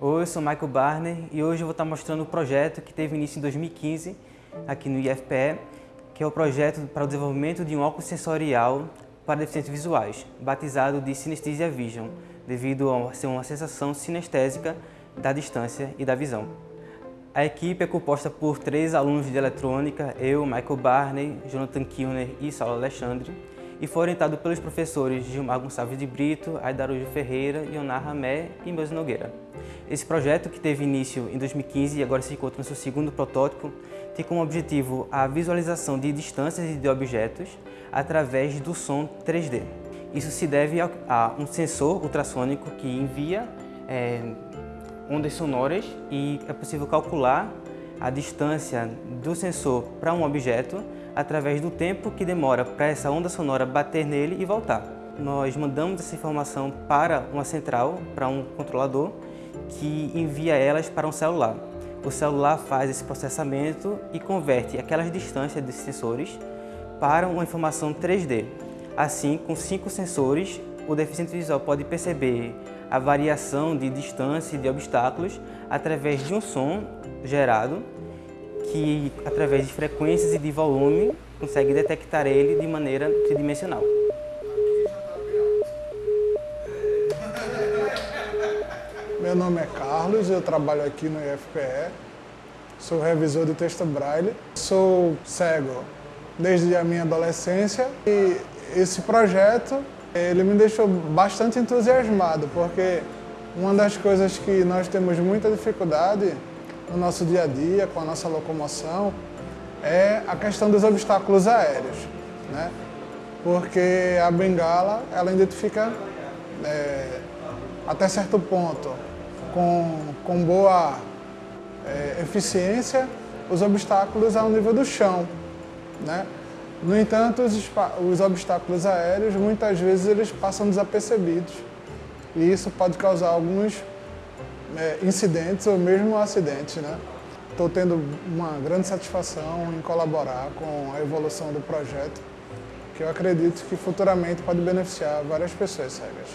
Oi, eu sou Michael Barner e hoje eu vou estar mostrando o projeto que teve início em 2015 aqui no IFPE, que é o projeto para o desenvolvimento de um óculos sensorial para deficientes visuais, batizado de Synesthesia Vision, devido a ser uma sensação sinestésica da distância e da visão. A equipe é composta por três alunos de eletrônica, eu, Michael Barney, Jonathan Kilner e Saulo Alexandre, e foi orientado pelos professores Gilmar Gonçalves de Brito, Aidarujo Ferreira, Ionar Ramé e Meus Nogueira. Esse projeto, que teve início em 2015 e agora se encontra no seu segundo protótipo, tem como objetivo a visualização de distâncias e de objetos através do som 3D. Isso se deve a um sensor ultrassônico que envia é, ondas sonoras e é possível calcular a distância do sensor para um objeto através do tempo que demora para essa onda sonora bater nele e voltar. Nós mandamos essa informação para uma central, para um controlador, que envia elas para um celular. O celular faz esse processamento e converte aquelas distâncias desses sensores para uma informação 3D. Assim, com cinco sensores, o deficiente visual pode perceber a variação de distância e de obstáculos através de um som gerado que, através de frequências e de volume, consegue detectar ele de maneira tridimensional. Meu nome é Carlos, eu trabalho aqui no IFPE, sou revisor de texto braille, sou cego desde a minha adolescência e esse projeto ele me deixou bastante entusiasmado, porque uma das coisas que nós temos muita dificuldade no nosso dia a dia, com a nossa locomoção, é a questão dos obstáculos aéreos. Né? Porque a bengala, ela identifica é, até certo ponto, com, com boa é, eficiência, os obstáculos ao nível do chão. Né? No entanto, os, os obstáculos aéreos, muitas vezes, eles passam desapercebidos. E isso pode causar alguns é, incidentes ou mesmo acidentes. Né? Estou tendo uma grande satisfação em colaborar com a evolução do projeto, que eu acredito que futuramente pode beneficiar várias pessoas cegas.